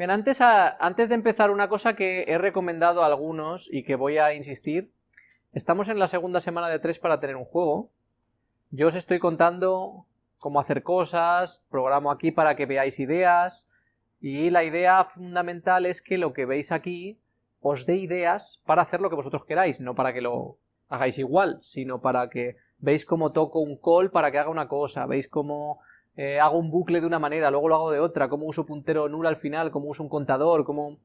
Bien, antes, de empezar una cosa que he recomendado a algunos y que voy a insistir, estamos en la segunda semana de tres para tener un juego. Yo os estoy contando cómo hacer cosas, programo aquí para que veáis ideas, y la idea fundamental es que lo que veis aquí os dé ideas para hacer lo que vosotros queráis, no para que lo hagáis igual, sino para que veis cómo toco un call para que haga una cosa, veis cómo eh, hago un bucle de una manera, luego lo hago de otra, cómo uso puntero nulo al final, cómo uso un contador, cómo...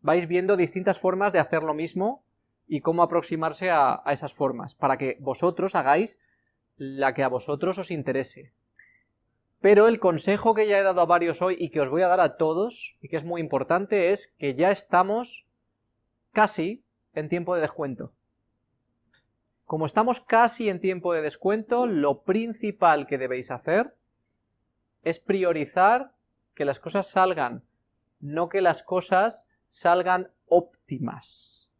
vais viendo distintas formas de hacer lo mismo y cómo aproximarse a esas formas, para que vosotros hagáis la que a vosotros os interese. Pero el consejo que ya he dado a varios hoy y que os voy a dar a todos, y que es muy importante, es que ya estamos casi en tiempo de descuento. Como estamos casi en tiempo de descuento, lo principal que debéis hacer es priorizar que las cosas salgan, no que las cosas salgan óptimas.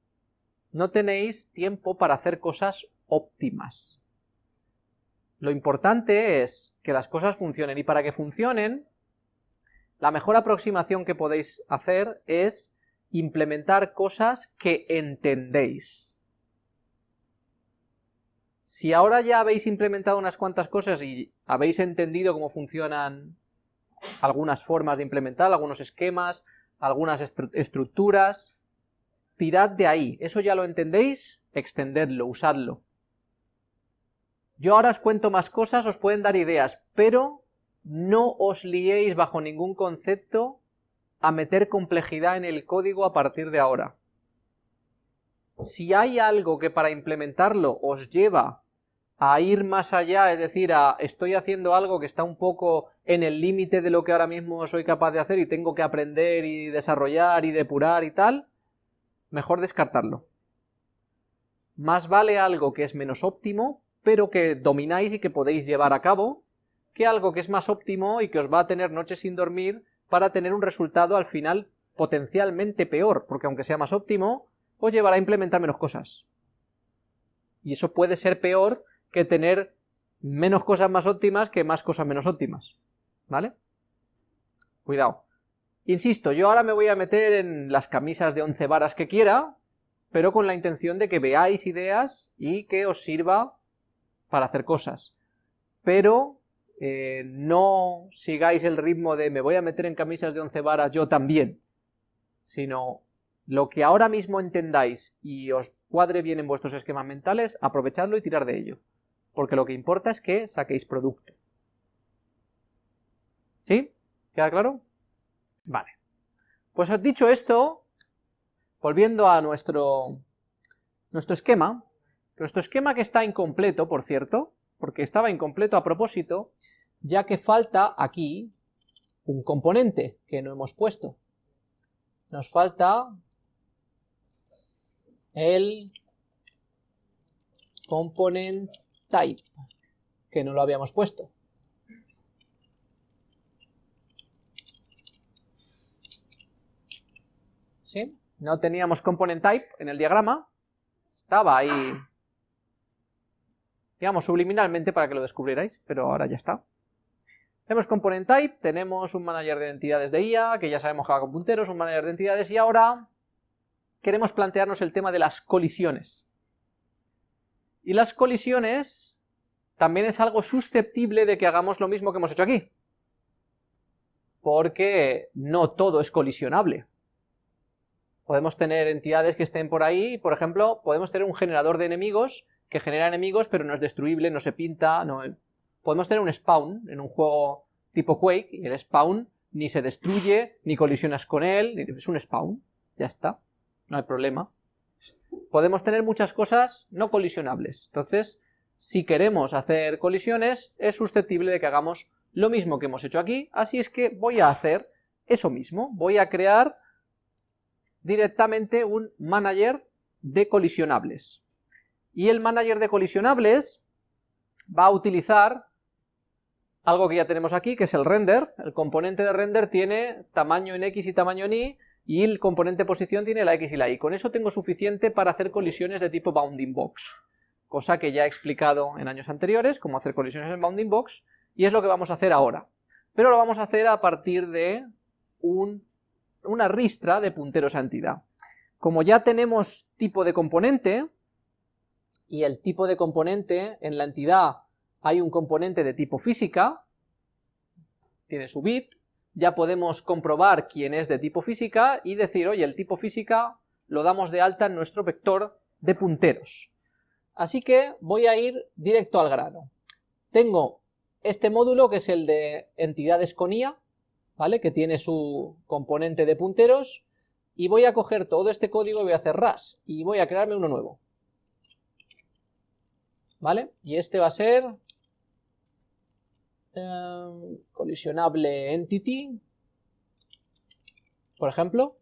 No tenéis tiempo para hacer cosas óptimas. Lo importante es que las cosas funcionen y para que funcionen, la mejor aproximación que podéis hacer es implementar cosas que entendéis. Si ahora ya habéis implementado unas cuantas cosas y habéis entendido cómo funcionan algunas formas de implementar, algunos esquemas, algunas estructuras, tirad de ahí, eso ya lo entendéis, extendedlo, usadlo. Yo ahora os cuento más cosas, os pueden dar ideas, pero no os liéis bajo ningún concepto a meter complejidad en el código a partir de ahora. Si hay algo que para implementarlo os lleva a ir más allá, es decir, a estoy haciendo algo que está un poco en el límite de lo que ahora mismo soy capaz de hacer y tengo que aprender y desarrollar y depurar y tal, mejor descartarlo. Más vale algo que es menos óptimo, pero que domináis y que podéis llevar a cabo, que algo que es más óptimo y que os va a tener noches sin dormir para tener un resultado al final potencialmente peor, porque aunque sea más óptimo, os llevará a implementar menos cosas. Y eso puede ser peor que tener menos cosas más óptimas que más cosas menos óptimas. ¿Vale? Cuidado. Insisto, yo ahora me voy a meter en las camisas de 11 varas que quiera, pero con la intención de que veáis ideas y que os sirva para hacer cosas. Pero eh, no sigáis el ritmo de me voy a meter en camisas de once varas yo también, sino lo que ahora mismo entendáis y os cuadre bien en vuestros esquemas mentales, aprovechadlo y tirar de ello. Porque lo que importa es que saquéis producto. ¿Sí? ¿Queda claro? Vale. Pues dicho esto, volviendo a nuestro, nuestro esquema, nuestro esquema que está incompleto, por cierto, porque estaba incompleto a propósito, ya que falta aquí un componente que no hemos puesto. Nos falta el component type, que no lo habíamos puesto. ¿Sí? No teníamos component type en el diagrama, estaba ahí digamos subliminalmente para que lo descubrierais, pero ahora ya está. Tenemos component type, tenemos un manager de entidades de IA, que ya sabemos que va con punteros, un manager de entidades, y ahora queremos plantearnos el tema de las colisiones. Y las colisiones también es algo susceptible de que hagamos lo mismo que hemos hecho aquí. Porque no todo es colisionable. Podemos tener entidades que estén por ahí, por ejemplo, podemos tener un generador de enemigos que genera enemigos, pero no es destruible, no se pinta, no... Podemos tener un spawn en un juego tipo Quake, y el spawn ni se destruye, ni colisionas con él, es un spawn, ya está, no hay problema. Podemos tener muchas cosas no colisionables, entonces, si queremos hacer colisiones, es susceptible de que hagamos lo mismo que hemos hecho aquí, así es que voy a hacer eso mismo, voy a crear directamente un manager de colisionables. Y el manager de colisionables va a utilizar algo que ya tenemos aquí, que es el render. El componente de render tiene tamaño en X y tamaño en Y, y el componente posición tiene la X y la Y. Con eso tengo suficiente para hacer colisiones de tipo bounding box, cosa que ya he explicado en años anteriores, cómo hacer colisiones en bounding box, y es lo que vamos a hacer ahora. Pero lo vamos a hacer a partir de un una ristra de punteros a entidad. Como ya tenemos tipo de componente, y el tipo de componente en la entidad hay un componente de tipo física, tiene su bit, ya podemos comprobar quién es de tipo física y decir, oye, el tipo física lo damos de alta en nuestro vector de punteros. Así que voy a ir directo al grano. Tengo este módulo que es el de entidades con IA, ¿vale? que tiene su componente de punteros, y voy a coger todo este código y voy a hacer ras, y voy a crearme uno nuevo. ¿Vale? Y este va a ser colisionable entity, por ejemplo.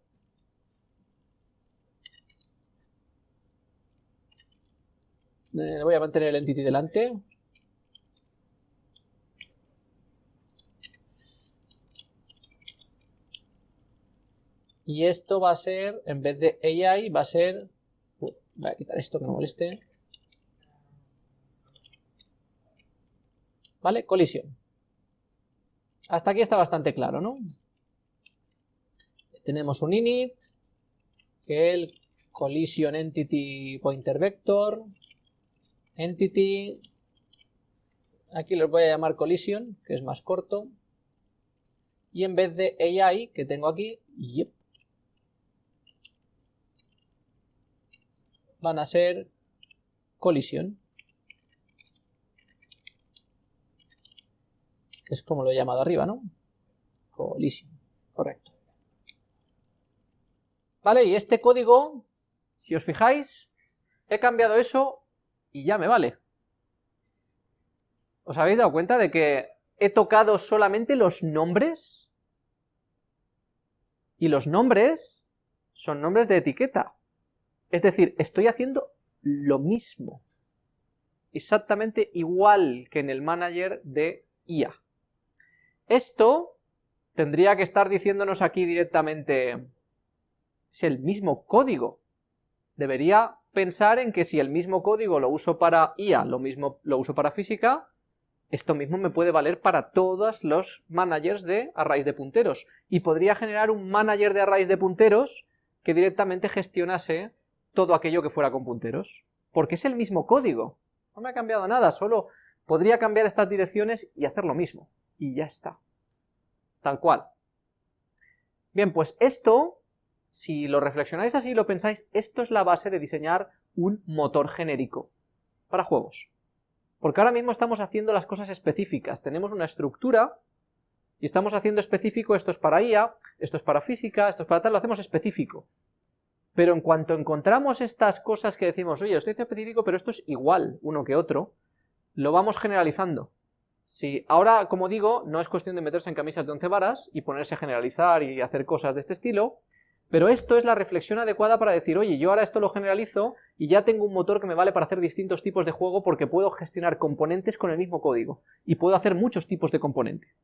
Eh, voy a mantener el entity delante. Y esto va a ser, en vez de AI, va a ser... Uh, voy a quitar esto que me moleste. ¿Vale? Colisión. Hasta aquí está bastante claro, ¿no? Tenemos un init, que el collision entity pointer vector, entity, aquí lo voy a llamar collision, que es más corto, y en vez de AI, que tengo aquí, yep, van a ser colisión. Que es como lo he llamado arriba, ¿no? Colisión, correcto. Vale, y este código, si os fijáis, he cambiado eso y ya me vale. ¿Os habéis dado cuenta de que he tocado solamente los nombres? Y los nombres son nombres de etiqueta. Es decir, estoy haciendo lo mismo, exactamente igual que en el manager de IA. Esto tendría que estar diciéndonos aquí directamente, es el mismo código. Debería pensar en que si el mismo código lo uso para IA, lo mismo lo uso para física, esto mismo me puede valer para todos los managers de arrays de punteros, y podría generar un manager de arrays de punteros que directamente gestionase todo aquello que fuera con punteros, porque es el mismo código, no me ha cambiado nada, solo podría cambiar estas direcciones y hacer lo mismo, y ya está, tal cual. Bien, pues esto, si lo reflexionáis así y lo pensáis, esto es la base de diseñar un motor genérico para juegos. Porque ahora mismo estamos haciendo las cosas específicas, tenemos una estructura y estamos haciendo específico, esto es para IA, esto es para física, esto es para tal, lo hacemos específico. Pero en cuanto encontramos estas cosas que decimos, oye, estoy específico, pero esto es igual uno que otro, lo vamos generalizando. Si ahora, como digo, no es cuestión de meterse en camisas de once varas y ponerse a generalizar y hacer cosas de este estilo, pero esto es la reflexión adecuada para decir, oye, yo ahora esto lo generalizo y ya tengo un motor que me vale para hacer distintos tipos de juego porque puedo gestionar componentes con el mismo código y puedo hacer muchos tipos de componente.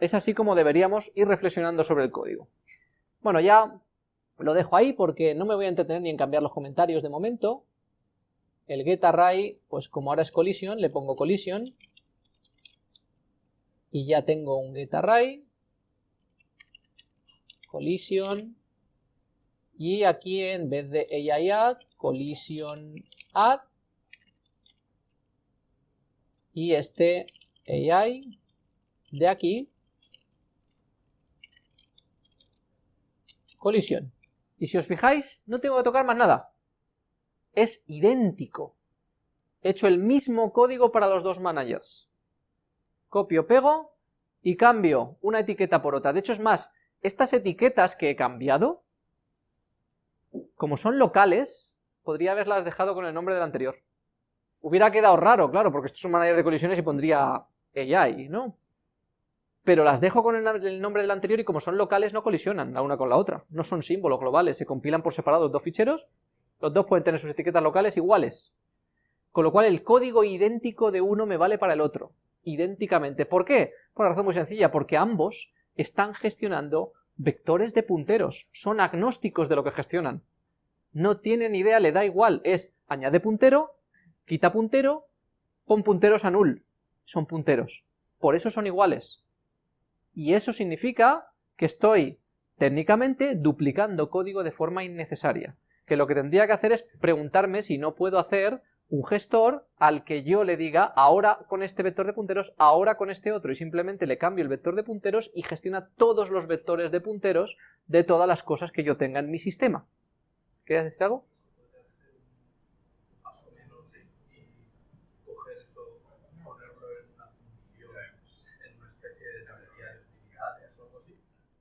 Es así como deberíamos ir reflexionando sobre el código. Bueno, ya lo dejo ahí porque no me voy a entretener ni en cambiar los comentarios de momento. El getArray, pues como ahora es collision, le pongo collision. Y ya tengo un getArray. Collision. Y aquí en vez de AI add, collision add. Y este AI de aquí, colisión. Y si os fijáis, no tengo que tocar más nada. Es idéntico. He hecho el mismo código para los dos managers. Copio, pego y cambio una etiqueta por otra. De hecho es más, estas etiquetas que he cambiado, como son locales, podría haberlas dejado con el nombre del anterior. Hubiera quedado raro, claro, porque esto es un manager de colisiones y pondría AI, ¿no? pero las dejo con el, nombre del anterior y como son locales no colisionan la una con la otra, no son símbolos globales, se compilan por separado los dos ficheros, los dos pueden tener sus etiquetas locales iguales, con lo cual el código idéntico de uno me vale para el otro, idénticamente. ¿Por qué? Por una razón muy sencilla, porque ambos están gestionando vectores de punteros, son agnósticos de lo que gestionan, no tienen idea, le da igual, es añade puntero, quita puntero, pon punteros a null, son punteros, por eso son iguales, y eso significa que estoy técnicamente duplicando código de forma innecesaria, que lo que tendría que hacer es preguntarme si no puedo hacer un gestor al que yo le diga ahora con este vector de punteros, ahora con este otro, y simplemente le cambio el vector de punteros y gestiona todos los vectores de punteros de todas las cosas que yo tenga en mi sistema. ¿Quieres decir algo?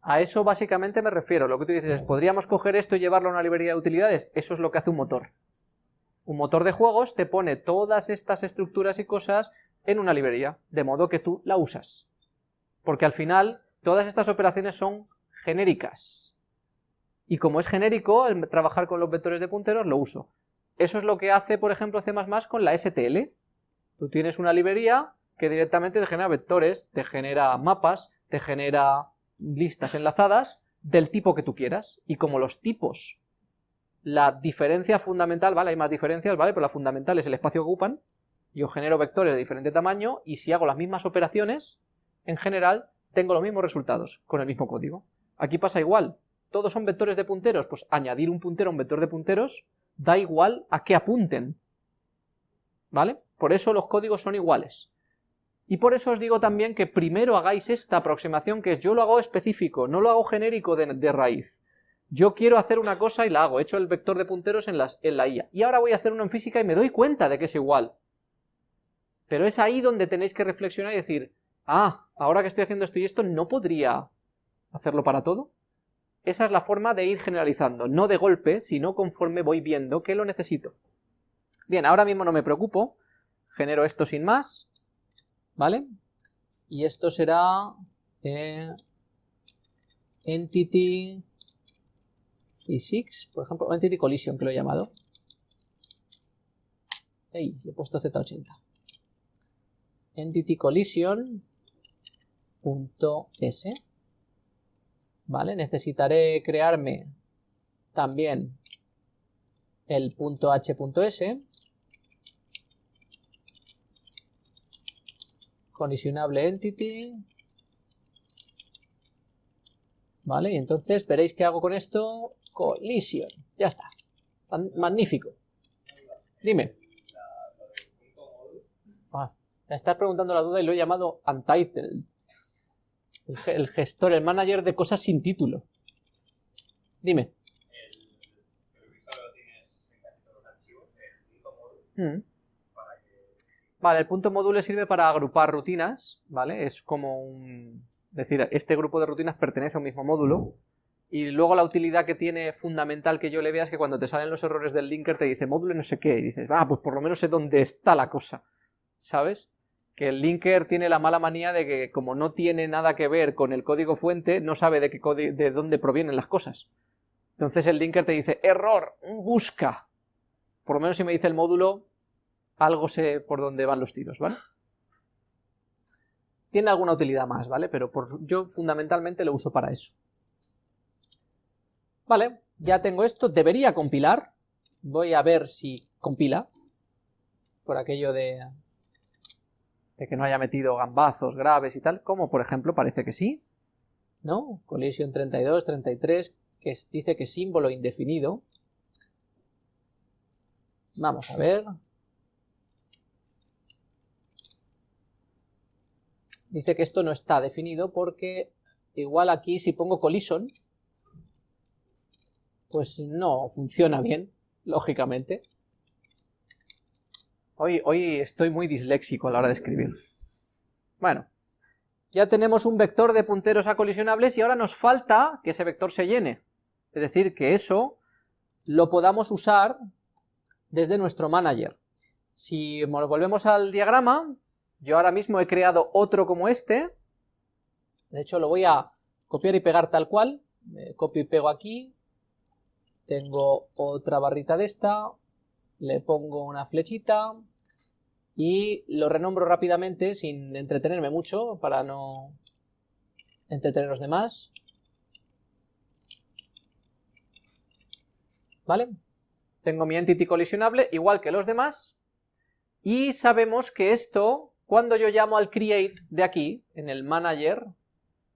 A eso básicamente me refiero, lo que tú dices es, ¿podríamos coger esto y llevarlo a una librería de utilidades? Eso es lo que hace un motor. Un motor de juegos te pone todas estas estructuras y cosas en una librería, de modo que tú la usas. Porque al final, todas estas operaciones son genéricas. Y como es genérico, el trabajar con los vectores de punteros, lo uso. Eso es lo que hace, por ejemplo, C++ con la STL. Tú tienes una librería que directamente te genera vectores, te genera mapas, te genera listas enlazadas del tipo que tú quieras, y como los tipos, la diferencia fundamental, ¿vale? Hay más diferencias, ¿vale? Pero la fundamental es el espacio que ocupan, yo genero vectores de diferente tamaño, y si hago las mismas operaciones, en general, tengo los mismos resultados, con el mismo código. Aquí pasa igual, todos son vectores de punteros, pues añadir un puntero a un vector de punteros, da igual a qué apunten, ¿vale? Por eso los códigos son iguales. Y por eso os digo también que primero hagáis esta aproximación, que yo lo hago específico, no lo hago genérico de, raíz. Yo quiero hacer una cosa y la hago, he hecho el vector de punteros en, la IA. Y ahora voy a hacer uno en física y me doy cuenta de que es igual. Pero es ahí donde tenéis que reflexionar y decir, ah, ahora que estoy haciendo esto y esto, ¿no podría hacerlo para todo? Esa es la forma de ir generalizando, no de golpe, sino conforme voy viendo que lo necesito. Bien, ahora mismo no me preocupo, genero esto sin más, ¿vale? Y esto será eh, Entity Physics, por ejemplo, Entity Collision que lo he llamado. Ey, le he puesto Z80. Entity Collision .s ¿Vale? Necesitaré crearme también el .h.s colisionable entity, ¿vale? Y entonces veréis qué hago con esto, collision, ya está, magnífico. Dime. Ah, me estás preguntando la duda y lo he llamado untitled. El, gestor, el manager de cosas sin título. Dime. Mm. Vale, el punto módulo sirve para agrupar rutinas, ¿vale? Es como un... Decir, este grupo de rutinas pertenece a un mismo módulo, y luego la utilidad que tiene fundamental que yo le vea es que cuando te salen los errores del linker te dice módulo no sé qué, y dices, ah, pues por lo menos sé dónde está la cosa, ¿sabes? Que el linker tiene la mala manía de que como no tiene nada que ver con el código fuente, no sabe de, qué de dónde provienen las cosas. Entonces el linker te dice, error, busca. Por lo menos si me dice el módulo, algo sé por dónde van los tiros, ¿vale? Tiene alguna utilidad más, ¿vale? Pero yo fundamentalmente lo uso para eso. Vale, ya tengo esto, debería compilar. Voy a ver si compila. Por aquello de, de que no haya metido gambazos graves y tal, como por ejemplo parece que sí. ¿No? Collision 32, 33, que dice que símbolo indefinido. Vamos a ver, dice que esto no está definido porque igual aquí si pongo collision, pues no funciona bien, lógicamente. Hoy, hoy estoy muy disléxico a la hora de escribir. Bueno, ya tenemos un vector de punteros a colisionables y ahora nos falta que ese vector se llene. Es decir, que eso lo podamos usar desde nuestro manager. Si volvemos al diagrama, yo ahora mismo he creado otro como este, de hecho lo voy a copiar y pegar tal cual, copio y pego aquí, tengo otra barrita de esta, le pongo una flechita y lo renombro rápidamente sin entretenerme mucho para no entretener los demás. ¿Vale? Tengo mi entity colisionable igual que los demás y sabemos que esto cuando yo llamo al create de aquí, en el manager,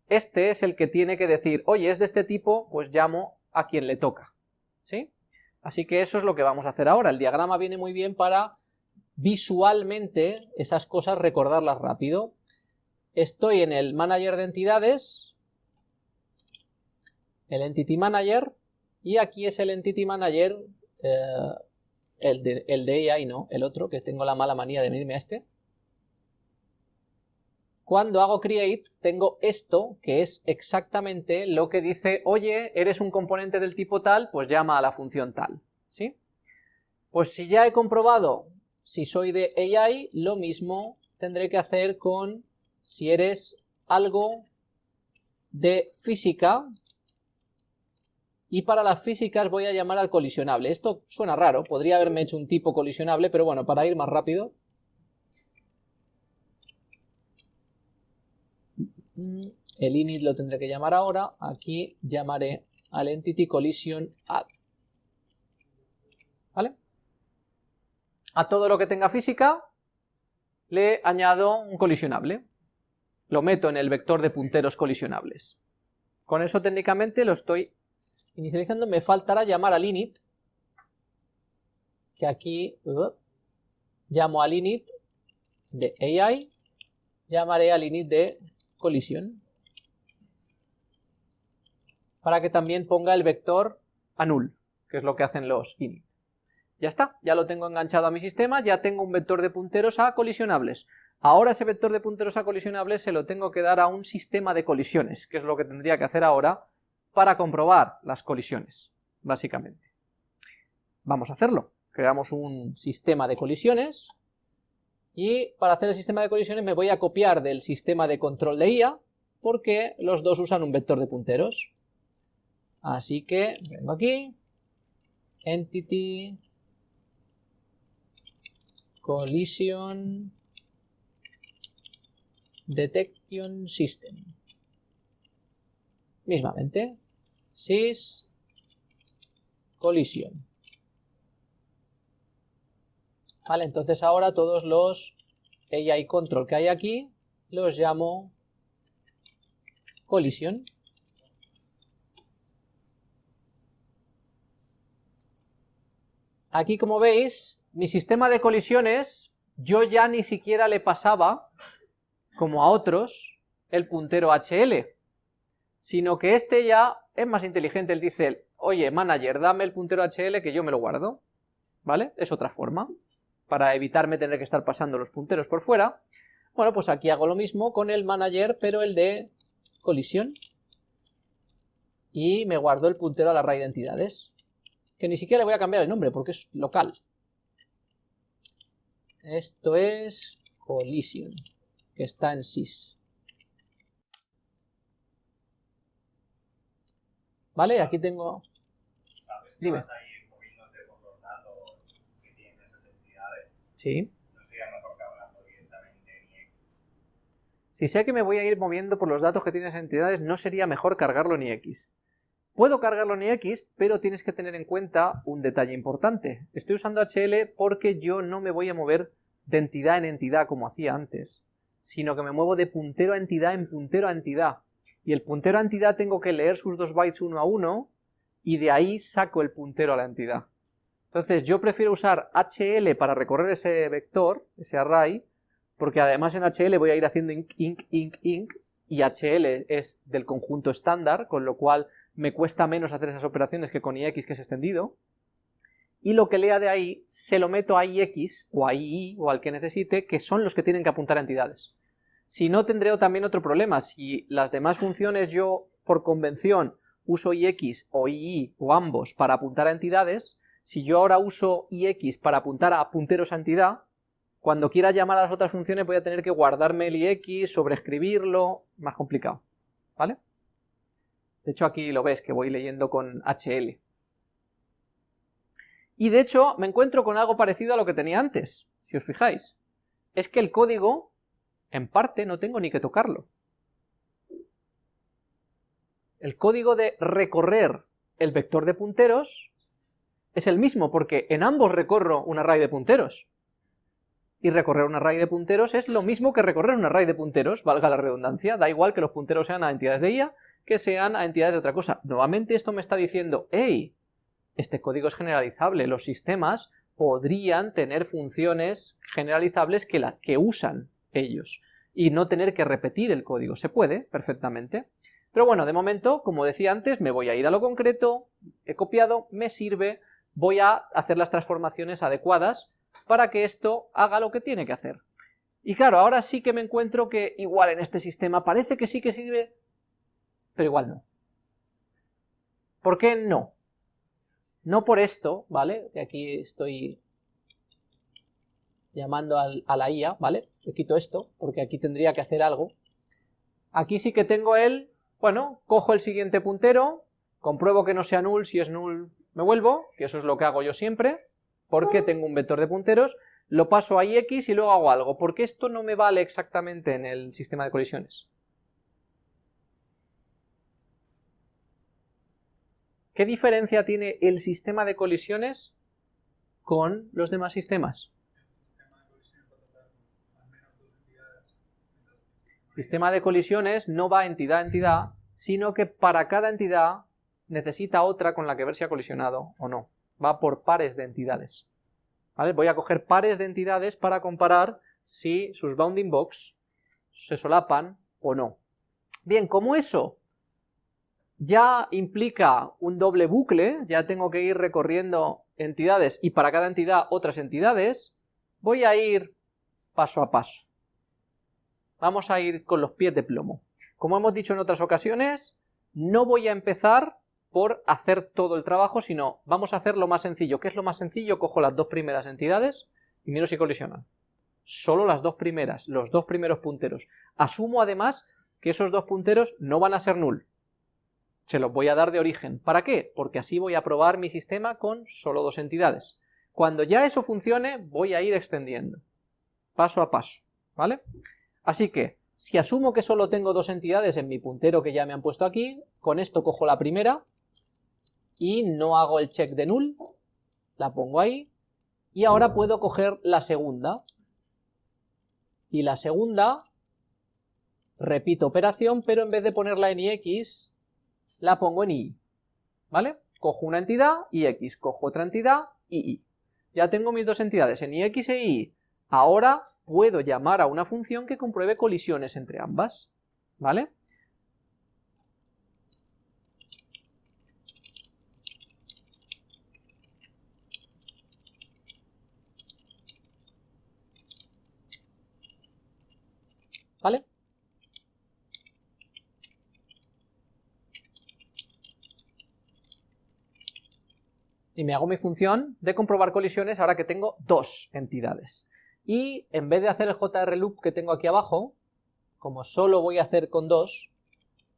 este es el que tiene que decir, oye, es de este tipo, pues llamo a quien le toca, ¿sí? Así que eso es lo que vamos a hacer ahora, el diagrama viene muy bien para visualmente esas cosas recordarlas rápido. Estoy en el manager de entidades, el entity manager, y aquí es el entity manager, eh, el, de, el AI no, el otro, que tengo la mala manía de venirme a este. Cuando hago create tengo esto, que es exactamente lo que dice, oye, eres un componente del tipo tal, pues llama a la función tal, ¿sí? Pues si ya he comprobado si soy de AI, lo mismo tendré que hacer con si eres algo de física, y para las físicas voy a llamar al colisionable. Esto suena raro, podría haberme hecho un tipo colisionable, pero bueno, para ir más rápido, el init lo tendré que llamar ahora, aquí llamaré al entity collision add. ¿Vale? A todo lo que tenga física le añado un colisionable. Lo meto en el vector de punteros colisionables. Con eso técnicamente lo estoy inicializando. Me faltará llamar al init, que aquí uh, llamo al init de AI, llamaré al init de colisión para que también ponga el vector a null, que es lo que hacen los init. Ya está, ya lo tengo enganchado a mi sistema, ya tengo un vector de punteros a colisionables. Ahora ese vector de punteros a colisionables se lo tengo que dar a un sistema de colisiones, que es lo que tendría que hacer ahora para comprobar las colisiones, básicamente. Vamos a hacerlo. Creamos un sistema de colisiones, y para hacer el sistema de colisiones me voy a copiar del sistema de control de IA, porque los dos usan un vector de punteros. Así que vengo aquí, entity, collision, detection system. Mismamente, sys, collision. Vale, entonces ahora todos los AI control que hay aquí los llamo colisión. Aquí como veis, mi sistema de colisiones, yo ya ni siquiera le pasaba, como a otros, el puntero HL, sino que este ya es más inteligente, él dice, oye, manager, dame el puntero HL que yo me lo guardo, ¿vale? Es otra forma para evitarme tener que estar pasando los punteros por fuera, bueno, pues aquí hago lo mismo con el manager, pero el de colisión, y me guardo el puntero a la array de entidades, que ni siquiera le voy a cambiar el nombre porque es local. Esto es collision, que está en sys. ¿Vale? Aquí tengo... Dime. Sí. Si sé que me voy a ir moviendo por los datos que tienen esas entidades, no sería mejor cargarlo en X. Puedo cargarlo en X, pero tienes que tener en cuenta un detalle importante. Estoy usando HL porque yo no me voy a mover de entidad en entidad como hacía antes, sino que me muevo de puntero a entidad en puntero a entidad. Y el puntero a entidad tengo que leer sus dos bytes uno a uno, y de ahí saco el puntero a la entidad. Entonces yo prefiero usar HL para recorrer ese vector, ese array, porque además en HL voy a ir haciendo inc, inc, inc, inc, y HL es del conjunto estándar, con lo cual me cuesta menos hacer esas operaciones que con IX que es extendido, y lo que lea de ahí se lo meto a IX o a II o al que necesite, que son los que tienen que apuntar a entidades. Si no tendré también otro problema, si las demás funciones yo por convención uso IX o II o ambos para apuntar a entidades, si yo ahora uso ix para apuntar a punteros a entidad, cuando quiera llamar a las otras funciones voy a tener que guardarme el ix, sobreescribirlo, más complicado, ¿vale? De hecho aquí lo ves que voy leyendo con HL. Y de hecho me encuentro con algo parecido a lo que tenía antes, si os fijáis. Es que el código, en parte, no tengo ni que tocarlo. El código de recorrer el vector de punteros es el mismo, porque en ambos recorro un array de punteros. y recorrer un array de punteros es lo mismo que recorrer un array de punteros, valga la redundancia, da igual que los punteros sean a entidades de IA que sean a entidades de otra cosa. Nuevamente esto me está diciendo, hey, este código es generalizable, los sistemas podrían tener funciones generalizables que, la, que usan ellos y no tener que repetir el código. Se puede, perfectamente. Pero bueno, de momento, como decía antes, me voy a ir a lo concreto, he copiado, me sirve, voy a hacer las transformaciones adecuadas para que esto haga lo que tiene que hacer. Y claro, ahora sí que me encuentro que igual en este sistema parece que sí que sirve, pero igual no. ¿Por qué no? No por esto, ¿vale? Que aquí estoy llamando a la IA, ¿vale? Le quito esto, porque aquí tendría que hacer algo. Aquí sí que tengo el, bueno, cojo el siguiente puntero, compruebo que no sea null, si es null me vuelvo, que eso es lo que hago yo siempre, porque tengo un vector de punteros, lo paso a ix y luego hago algo, porque esto no me vale exactamente en el sistema de colisiones. ¿Qué diferencia tiene el sistema de colisiones con los demás sistemas? El sistema de colisiones no va entidad a entidad, sino que para cada entidad necesita otra con la que ver si ha colisionado o no va por pares de entidades. ¿Vale? Voy a coger pares de entidades para comparar si sus bounding box se solapan o no. Bien, como eso ya implica un doble bucle, ya tengo que ir recorriendo entidades y para cada entidad otras entidades, voy a ir paso a paso. Vamos a ir con los pies de plomo. Como hemos dicho en otras ocasiones, no voy a empezar por hacer todo el trabajo, sino vamos a hacer lo más sencillo. ¿Qué es lo más sencillo? Cojo las dos primeras entidades y miro si colisionan. Solo las dos primeras, los dos primeros punteros. Asumo además que esos dos punteros no van a ser null. Se los voy a dar de origen. ¿Para qué? Porque así voy a probar mi sistema con solo dos entidades. Cuando ya eso funcione, voy a ir extendiendo. Paso a paso. ¿Vale? Así que, si asumo que solo tengo dos entidades en mi puntero que ya me han puesto aquí, con esto cojo la primera, y no hago el check de null, la pongo ahí, y ahora puedo coger la segunda, y la segunda, repito operación, pero en vez de ponerla en ix, la pongo en y, ¿vale? Cojo una entidad, ix, cojo otra entidad, y Ya tengo mis dos entidades en ix e y. Ahora puedo llamar a una función que compruebe colisiones entre ambas. ¿vale? Y me hago mi función de comprobar colisiones ahora que tengo dos entidades. Y en vez de hacer el JR loop que tengo aquí abajo, como solo voy a hacer con dos,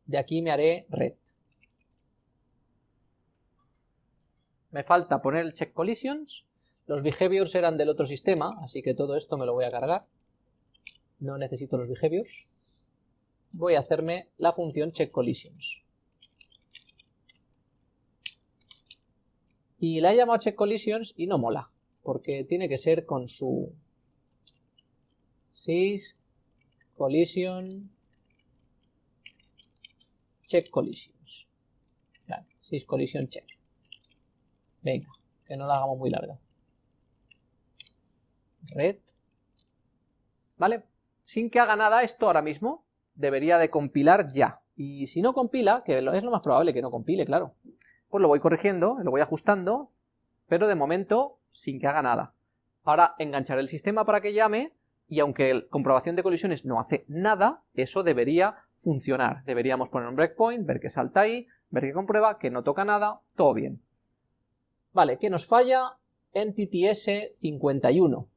de aquí me haré red. Me falta poner el check collisions, los behaviors eran del otro sistema, así que todo esto me lo voy a cargar no necesito los behaviors, voy a hacerme la función checkCollisions. Y la he llamado checkCollisions y no mola, porque tiene que ser con su sys collision check collisions. sys collision check. Venga, que no la hagamos muy larga. Red. ¿Vale? sin que haga nada esto ahora mismo, debería de compilar ya. Y si no compila, que es lo más probable que no compile, claro, pues lo voy corrigiendo, lo voy ajustando, pero de momento sin que haga nada. Ahora engancharé el sistema para que llame, y aunque la comprobación de colisiones no hace nada, eso debería funcionar. Deberíamos poner un breakpoint, ver que salta ahí, ver que comprueba, que no toca nada, todo bien. Vale, ¿qué nos falla? Entity S51.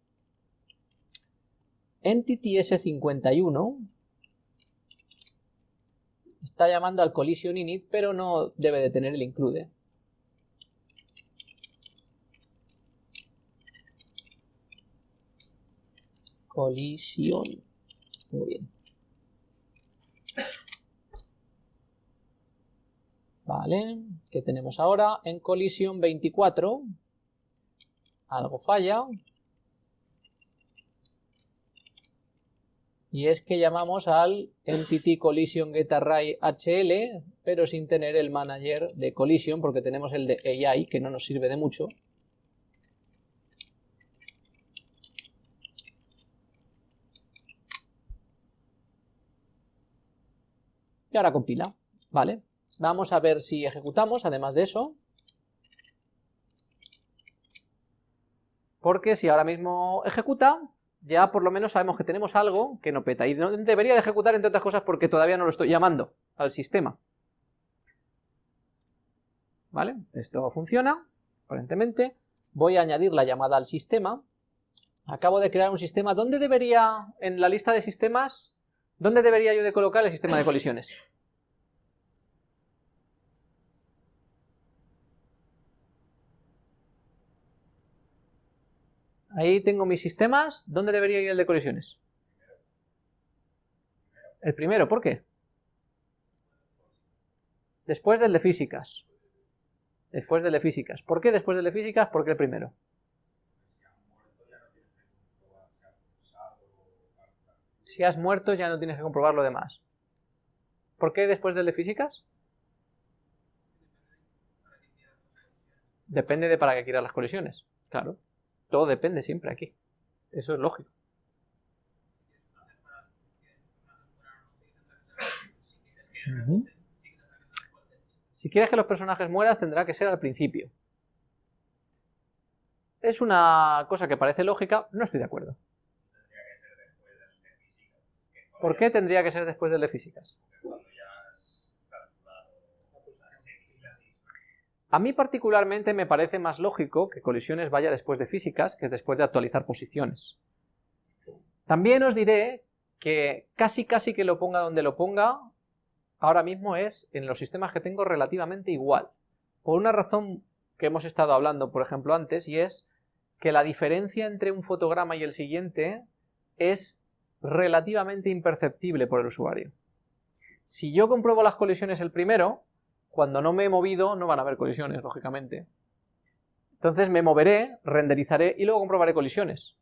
Entity S51 está llamando al collision init, pero no debe de tener el include. Collision. Muy bien. Vale, ¿qué tenemos ahora? En collision 24 algo falla, y es que llamamos al entity collision getArray HL, pero sin tener el manager de collision, porque tenemos el de AI, que no nos sirve de mucho. Y ahora compila, ¿vale? Vamos a ver si ejecutamos, además de eso. Porque si ahora mismo ejecuta, ya por lo menos sabemos que tenemos algo que no peta. Y debería de ejecutar, entre otras cosas, porque todavía no lo estoy llamando al sistema. ¿Vale? Esto funciona, aparentemente. Voy a añadir la llamada al sistema. Acabo de crear un sistema. ¿Dónde debería, en la lista de sistemas, dónde debería yo de colocar el sistema de colisiones? Ahí tengo mis sistemas. ¿Dónde debería ir el de colisiones? El primero, ¿por qué? Después del de físicas. Después del de físicas. ¿Por qué después del de físicas? Porque el primero. Si has muerto ya no tienes que comprobar lo demás. ¿Por qué después del de físicas? Depende de para qué quieras las colisiones, claro. Todo depende siempre aquí. Eso es lógico. Si quieres que los personajes mueran, tendrá que ser al principio. Es una cosa que parece lógica, no estoy de acuerdo. ¿Por qué tendría que ser después del de físicas? A mí particularmente me parece más lógico que colisiones vaya después de físicas, que es después de actualizar posiciones. También os diré que casi casi que lo ponga donde lo ponga, ahora mismo es en los sistemas que tengo relativamente igual. Por una razón que hemos estado hablando, por ejemplo, antes, y es que la diferencia entre un fotograma y el siguiente es relativamente imperceptible por el usuario. Si yo compruebo las colisiones el primero, cuando no me he movido no van a haber colisiones, lógicamente. Entonces me moveré, renderizaré y luego comprobaré colisiones.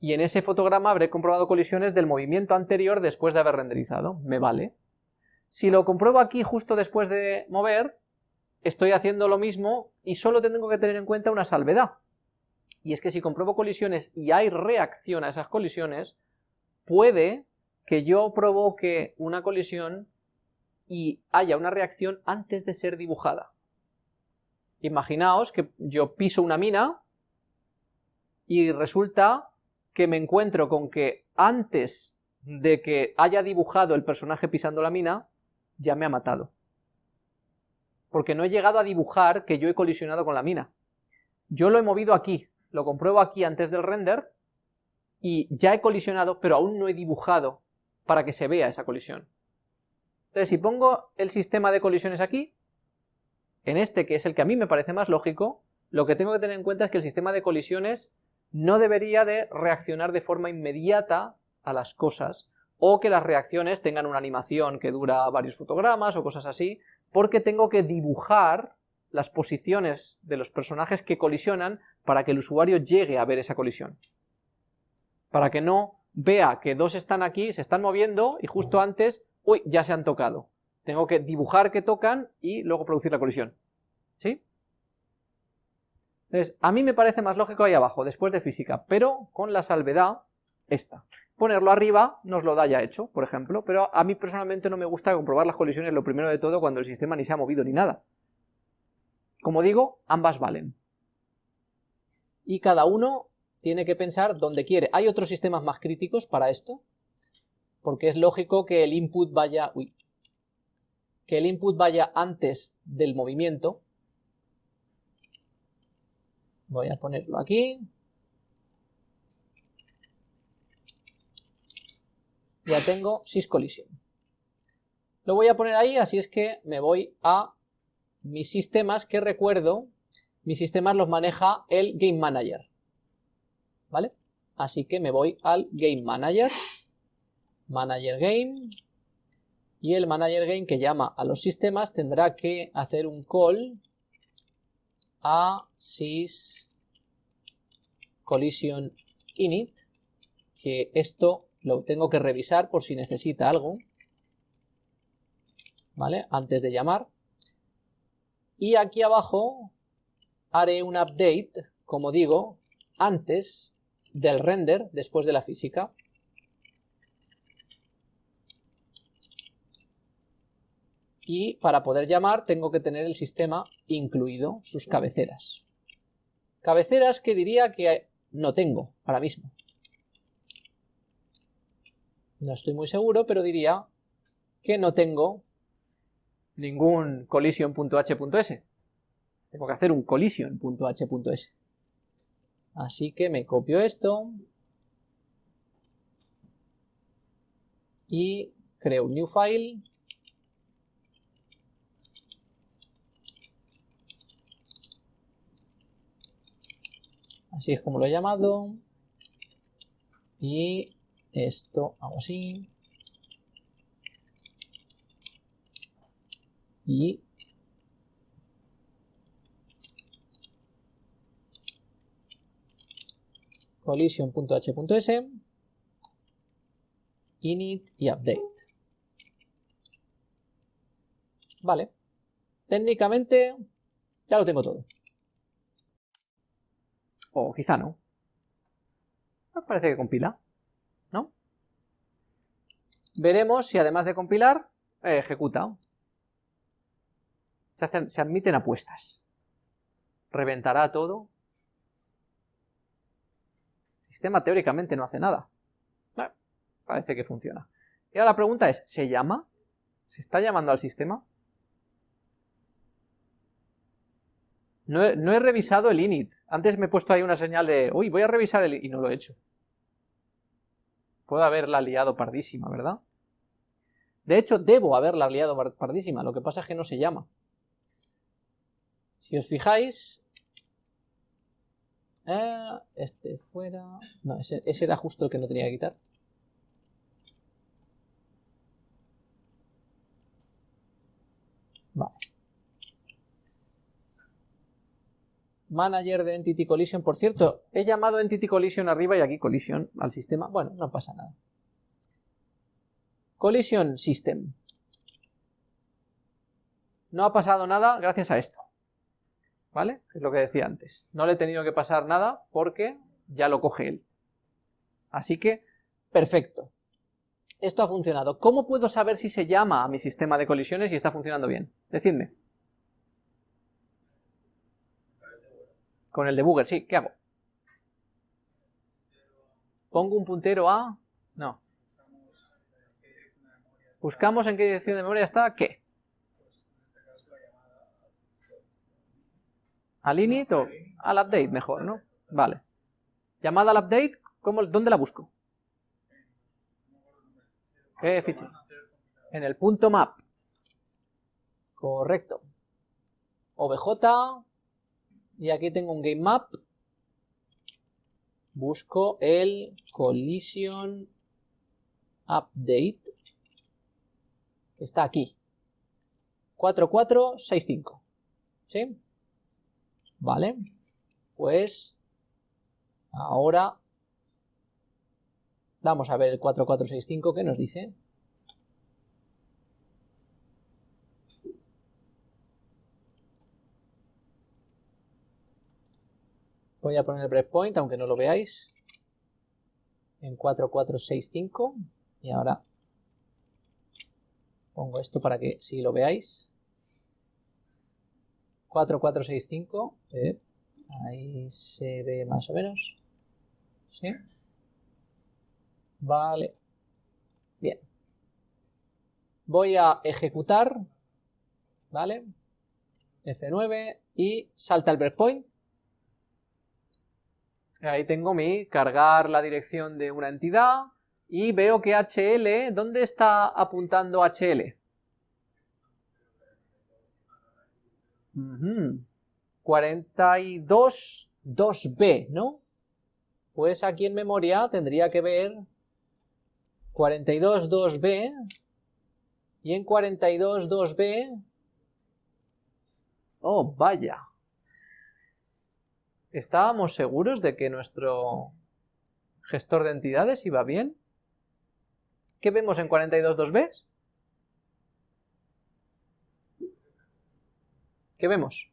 Y en ese fotograma habré comprobado colisiones del movimiento anterior después de haber renderizado. Me vale. Si lo compruebo aquí justo después de mover, estoy haciendo lo mismo y solo tengo que tener en cuenta una salvedad. Y es que si compruebo colisiones y hay reacción a esas colisiones, puede que yo provoque una colisión y haya una reacción antes de ser dibujada. Imaginaos que yo piso una mina y resulta que me encuentro con que antes de que haya dibujado el personaje pisando la mina, ya me ha matado. Porque no he llegado a dibujar que yo he colisionado con la mina. Yo lo he movido aquí, lo compruebo aquí antes del render, y ya he colisionado, pero aún no he dibujado para que se vea esa colisión. Entonces, si pongo el sistema de colisiones aquí, en este que es el que a mí me parece más lógico, lo que tengo que tener en cuenta es que el sistema de colisiones no debería de reaccionar de forma inmediata a las cosas, o que las reacciones tengan una animación que dura varios fotogramas o cosas así, porque tengo que dibujar las posiciones de los personajes que colisionan para que el usuario llegue a ver esa colisión. Para que no vea que dos están aquí, se están moviendo y justo antes uy, ya se han tocado. Tengo que dibujar que tocan y luego producir la colisión. ¿Sí? Entonces, a mí me parece más lógico ahí abajo, después de física, pero con la salvedad esta. Ponerlo arriba nos lo da ya hecho, por ejemplo, pero a mí personalmente no me gusta comprobar las colisiones lo primero de todo cuando el sistema ni se ha movido ni nada. Como digo, ambas valen. Y cada uno tiene que pensar donde quiere. Hay otros sistemas más críticos para esto, porque es lógico que el input vaya, que el input vaya antes del movimiento. Voy a ponerlo aquí. Ya tengo syscollision. Lo voy a poner ahí, así es que me voy a mis sistemas, que recuerdo, mis sistemas los maneja el Game Manager. ¿Vale? Así que me voy al Game Manager manager game y el manager game que llama a los sistemas tendrá que hacer un call a sys collision init que esto lo tengo que revisar por si necesita algo, ¿vale? Antes de llamar. Y aquí abajo haré un update, como digo, antes del render, después de la física. Y para poder llamar tengo que tener el sistema incluido, sus cabeceras. Cabeceras que diría que no tengo ahora mismo. No estoy muy seguro, pero diría que no tengo ningún collision.h.s. Tengo que hacer un collision.h.s. Así que me copio esto y creo un new file así es como lo he llamado. Y esto hago así. Y collision.h.s init y update. Vale. Técnicamente ya lo tengo todo o quizá no parece que compila veremos si además de compilar, eh, ejecuta. Se, se admiten apuestas. ¿Reventará todo? El sistema teóricamente no hace nada. parece que funciona. Y ahora la pregunta es, ¿se llama? ¿Se está llamando al sistema? No he, revisado el init. Antes me he puesto ahí una señal de, uy, voy a revisar el... y no lo he hecho. Puedo haberla liado pardísima, ¿verdad? De hecho, debo haberla liado pardísima, lo que pasa es que no se llama. Si os fijáis... Eh, este fuera... No, ese era justo el que no tenía que quitar. Vale. Manager de Entity Collision. Por cierto, he llamado Entity Collision arriba y aquí Collision al sistema. Bueno, no pasa nada. Collision System. No ha pasado nada gracias a esto. ¿Vale? Es lo que decía antes. No le he tenido que pasar nada porque ya lo coge él. Así que, perfecto. Esto ha funcionado. ¿Cómo puedo saber si se llama a mi sistema de colisiones y está funcionando bien? Decidme. Con el debugger, sí, ¿qué hago? ¿Pongo un puntero a...? No. Buscamos en qué dirección de memoria está qué. ¿Al init o al update mejor, no? Vale. Llamada al update, ¿cómo, ¿dónde la busco? ¿Qué fichero? En el punto map. Correcto. OBJ y aquí tengo un game map. Busco el collision update, que está aquí. 4465. ¿Sí? Vale. Pues ahora vamos a ver el 4465 que nos dice. Voy a poner el breakpoint, aunque no lo veáis, en 4465, y ahora pongo esto para que sí lo veáis. 4465, eh, ahí se ve más o menos, ¿sí? Vale, bien. Voy a ejecutar, ¿vale? F9 y salta el breakpoint. Ahí tengo mi cargar la dirección de una entidad y veo que HL, ¿dónde está apuntando HL? 42 2B, ¿no? Pues aquí en memoria tendría que ver 42 2B y en 42 2B... Oh, vaya. ¿Estábamos seguros de que nuestro gestor de entidades iba bien? ¿Qué vemos en 42 2b? ¿Qué vemos?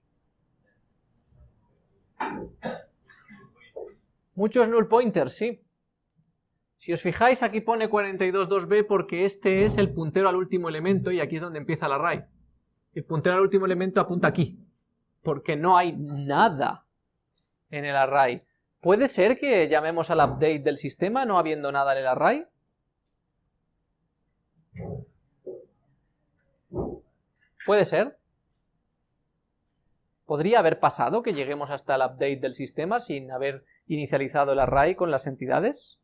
Muchos null pointers, sí. Si os fijáis, aquí pone 42.2b porque este es el puntero al último elemento y aquí es donde empieza el array. El puntero al último elemento apunta aquí, porque no hay nada en el array. ¿Puede ser que llamemos al update del sistema no habiendo nada en el array? ¿Puede ser? ¿Podría haber pasado que lleguemos hasta el update del sistema sin haber inicializado el array con las entidades?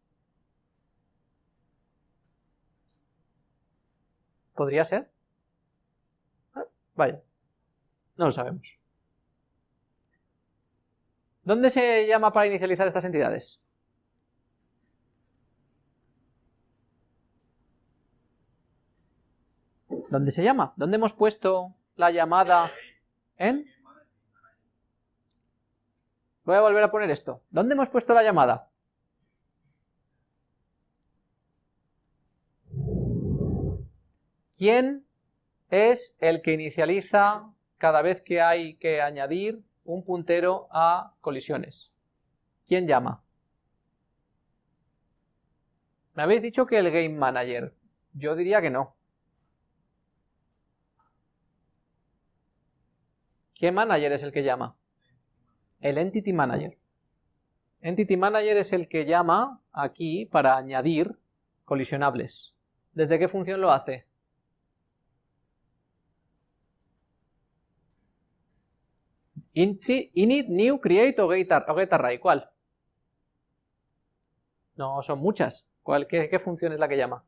¿Podría ser? Ah, vaya, no lo sabemos. ¿Dónde se llama para inicializar estas entidades? ¿Dónde se llama? ¿Dónde hemos puesto la llamada en? Voy a volver a poner esto. ¿Dónde hemos puesto la llamada? ¿Quién es el que inicializa cada vez que hay que añadir un puntero a colisiones? ¿Quién llama? Me habéis dicho que el Game Manager. Yo diría que no. ¿Qué manager es el que llama? el Entity Manager. Entity Manager es el que llama aquí para añadir colisionables. ¿Desde qué función lo hace? Init, new, create o get, array. ¿Cuál? No, son muchas. ¿Cuál, qué, función es la que llama?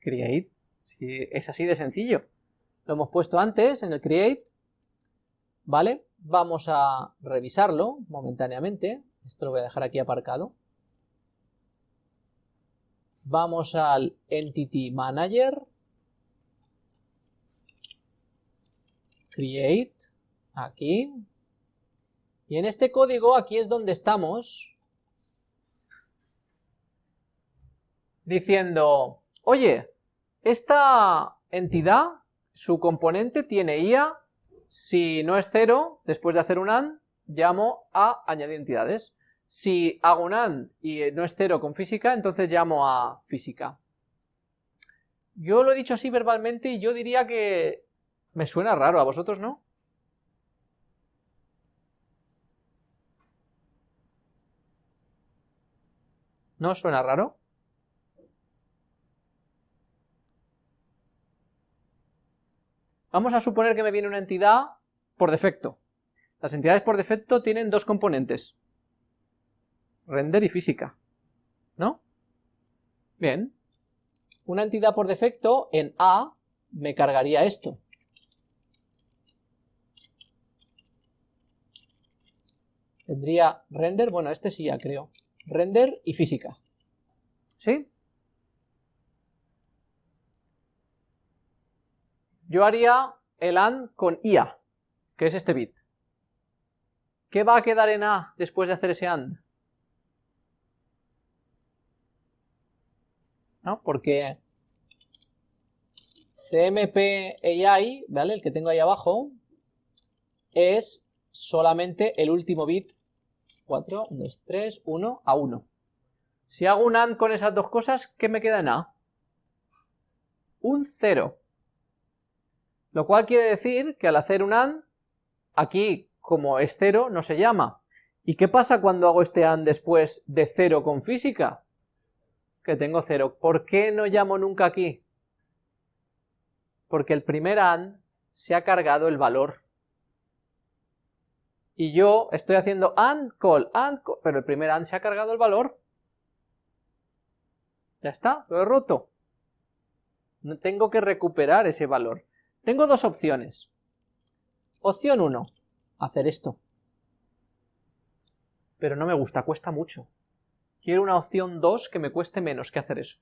Create. es así de sencillo. Lo hemos puesto antes en el create, ¿vale? Vamos a revisarlo momentáneamente. Esto lo voy a dejar aquí aparcado. Vamos al Entity Manager. Create. Aquí. Y en este código, aquí es donde estamos diciendo, oye, esta entidad, su componente tiene IA si no es cero, después de hacer un AND, llamo a añadir entidades. Si hago un AND y no es cero con física, entonces llamo a física. Yo lo he dicho así verbalmente y yo diría que me suena raro, ¿a vosotros no? ¿No suena raro? Vamos a suponer que me viene una entidad por defecto. Las entidades por defecto tienen dos componentes. Render y física. ¿No? Bien. Una entidad por defecto en A me cargaría esto. Tendría render, bueno, este sí ya creo. Render y física. ¿Sí? yo haría el AND con IA, que es este bit. ¿Qué va a quedar en A después de hacer ese AND? ¿No? Porque CMP AI, ¿vale? El que tengo ahí abajo, es solamente el último bit 4, 1, 2, 3, 1 a 1. Si hago un AND con esas dos cosas, ¿qué me queda en A? Un 0. Lo cual quiere decir que al hacer un AND, aquí como es 0 no se llama. ¿Y qué pasa cuando hago este AND después de 0 con física? Que tengo 0. ¿Por qué no llamo nunca aquí? Porque el primer AND se ha cargado el valor. Y yo estoy haciendo AND call, AND call, pero el primer AND se ha cargado el valor. Ya está, lo he roto. Tengo que recuperar ese valor. Tengo dos opciones. Opción 1, hacer esto. Pero no me gusta, cuesta mucho. Quiero una opción 2 que me cueste menos que hacer eso.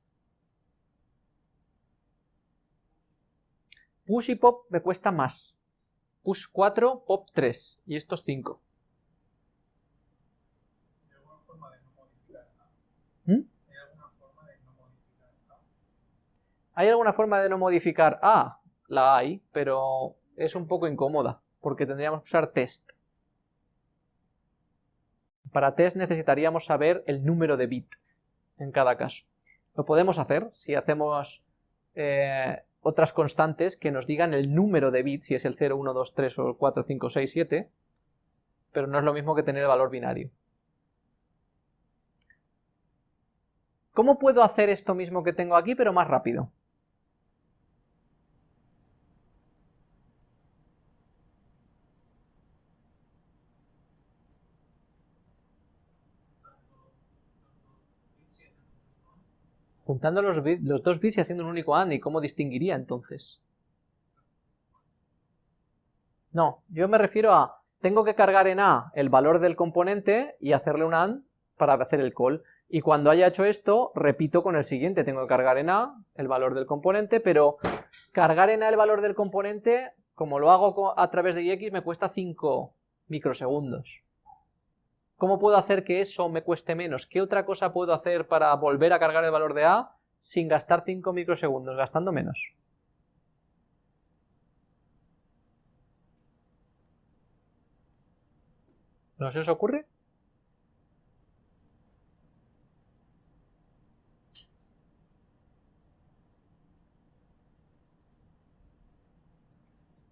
Push y pop me cuesta más. Push 4, pop 3. Y estos 5. ¿Hay alguna forma de no modificar A? La hay, pero es un poco incómoda, porque tendríamos que usar test. Para test necesitaríamos saber el número de bit en cada caso. Lo podemos hacer si hacemos eh, otras constantes que nos digan el número de bits, si es el 0, 1, 2, 3 o 4, 5, 6, 7, pero no es lo mismo que tener el valor binario. ¿Cómo puedo hacer esto mismo que tengo aquí, pero más rápido? Juntando los, los dos bits y haciendo un único AND, ¿y cómo distinguiría entonces? No, yo me refiero a, tengo que cargar en A el valor del componente y hacerle un AND para hacer el call. Y cuando haya hecho esto, repito con el siguiente, tengo que cargar en A el valor del componente, pero cargar en A el valor del componente, como lo hago a través de IX, me cuesta 5 microsegundos. ¿Cómo puedo hacer que eso me cueste menos? ¿Qué otra cosa puedo hacer para volver a cargar el valor de A sin gastar 5 microsegundos, gastando menos? ¿No se os ocurre?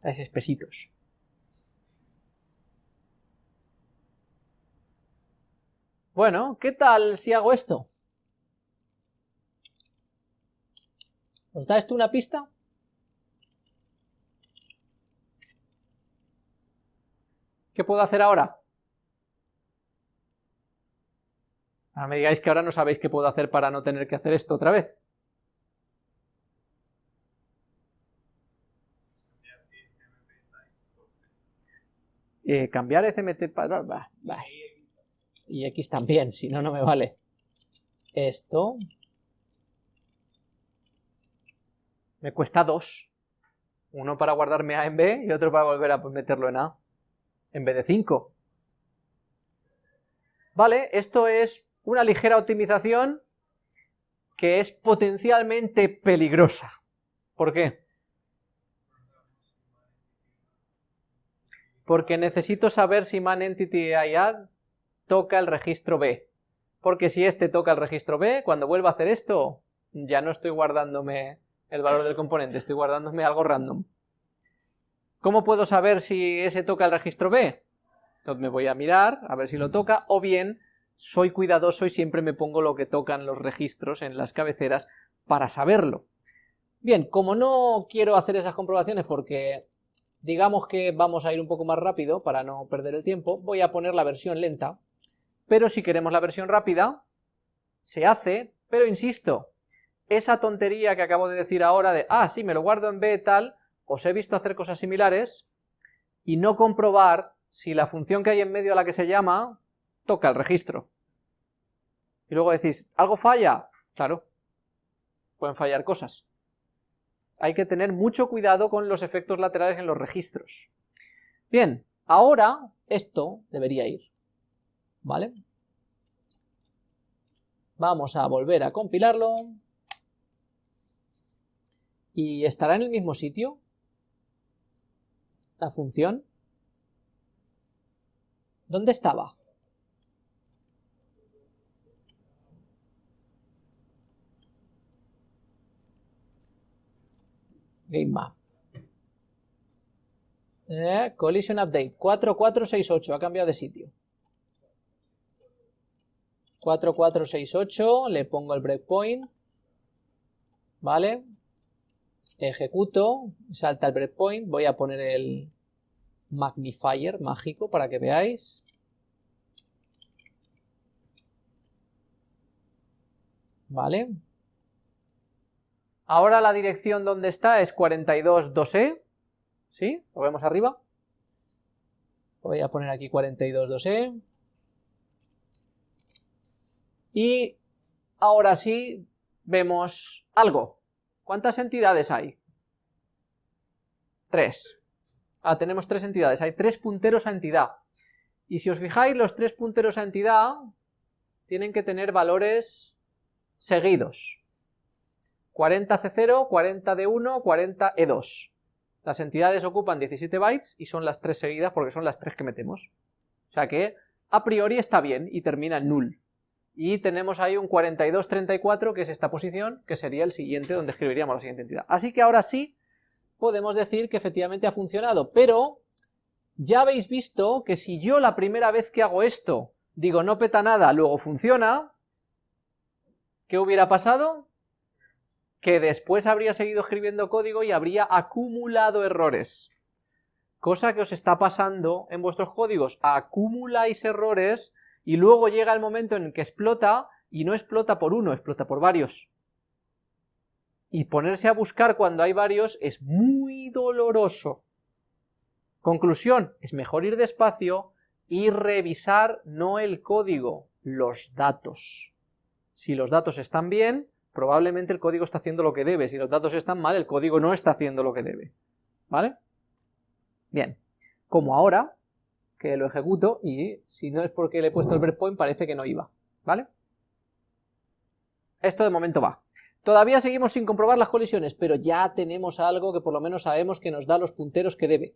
Es espesitos. Bueno, ¿qué tal si hago esto? ¿Os da esto una pista? ¿Qué puedo hacer ahora? Ahora me digáis que ahora no sabéis qué puedo hacer para no tener que hacer esto otra vez. Eh, cambiar CMT para... Y X también, si no, no me vale. Esto... Me cuesta dos. Uno para guardarme A en B y otro para volver a meterlo en A. En vez de 5. Vale, esto es una ligera optimización que es potencialmente peligrosa. ¿Por qué? Porque necesito saber si manEntityIAD toca el registro B. Porque si este toca el registro B, cuando vuelva a hacer esto, ya no estoy guardándome el valor del componente, estoy guardándome algo random. ¿Cómo puedo saber si ese toca el registro B? Entonces me voy a mirar, a ver si lo toca, o bien soy cuidadoso y siempre me pongo lo que tocan los registros en las cabeceras para saberlo. Bien, como no quiero hacer esas comprobaciones porque digamos que vamos a ir un poco más rápido para no perder el tiempo, voy a poner la versión lenta, pero si queremos la versión rápida, se hace, pero insisto, esa tontería que acabo de decir ahora de, ah, sí, me lo guardo en B tal, os he visto hacer cosas similares, y no comprobar si la función que hay en medio a la que se llama toca el registro. Y luego decís, ¿algo falla? Claro, pueden fallar cosas. Hay que tener mucho cuidado con los efectos laterales en los registros. Bien, ahora esto debería ir, ¿vale? Vamos a volver a compilarlo. ¿Y estará en el mismo sitio? La función. ¿Dónde estaba? Game Map. Eh, collision Update, 4468, ha cambiado de sitio. 4468, le pongo el breakpoint, ¿vale? Ejecuto, salta el breakpoint, voy a poner el magnifier mágico para que veáis. ¿Vale? Ahora la dirección donde está es 42.2e, ¿sí? Lo vemos arriba. Voy a poner aquí 42.2e. Y ahora sí vemos algo. ¿Cuántas entidades hay? Tres. Ah, tenemos tres entidades, hay tres punteros a entidad. Y si os fijáis, los tres punteros a entidad tienen que tener valores seguidos. 40C0, 40D1, 40E2. Las entidades ocupan 17 bytes y son las tres seguidas porque son las tres que metemos. O sea que a priori está bien y termina en null. Y tenemos ahí un 4234 que es esta posición, que sería el siguiente donde escribiríamos la siguiente entidad. Así que ahora sí podemos decir que efectivamente ha funcionado, pero ya habéis visto que si yo la primera vez que hago esto digo no peta nada, luego funciona, ¿qué hubiera pasado? que después habría seguido escribiendo código y habría acumulado errores. Cosa que os está pasando en vuestros códigos, acumuláis errores y luego llega el momento en el que explota y no explota por uno, explota por varios. Y ponerse a buscar cuando hay varios es muy doloroso. Conclusión, es mejor ir despacio y revisar no el código, los datos. Si los datos están bien, probablemente el código está haciendo lo que debe. Si los datos están mal, el código no está haciendo lo que debe. ¿Vale? Bien, como ahora, que lo ejecuto, y si no es porque le he puesto el breakpoint, parece que no iba. ¿Vale? Esto de momento va. Todavía seguimos sin comprobar las colisiones, pero ya tenemos algo que por lo menos sabemos que nos da los punteros que debe.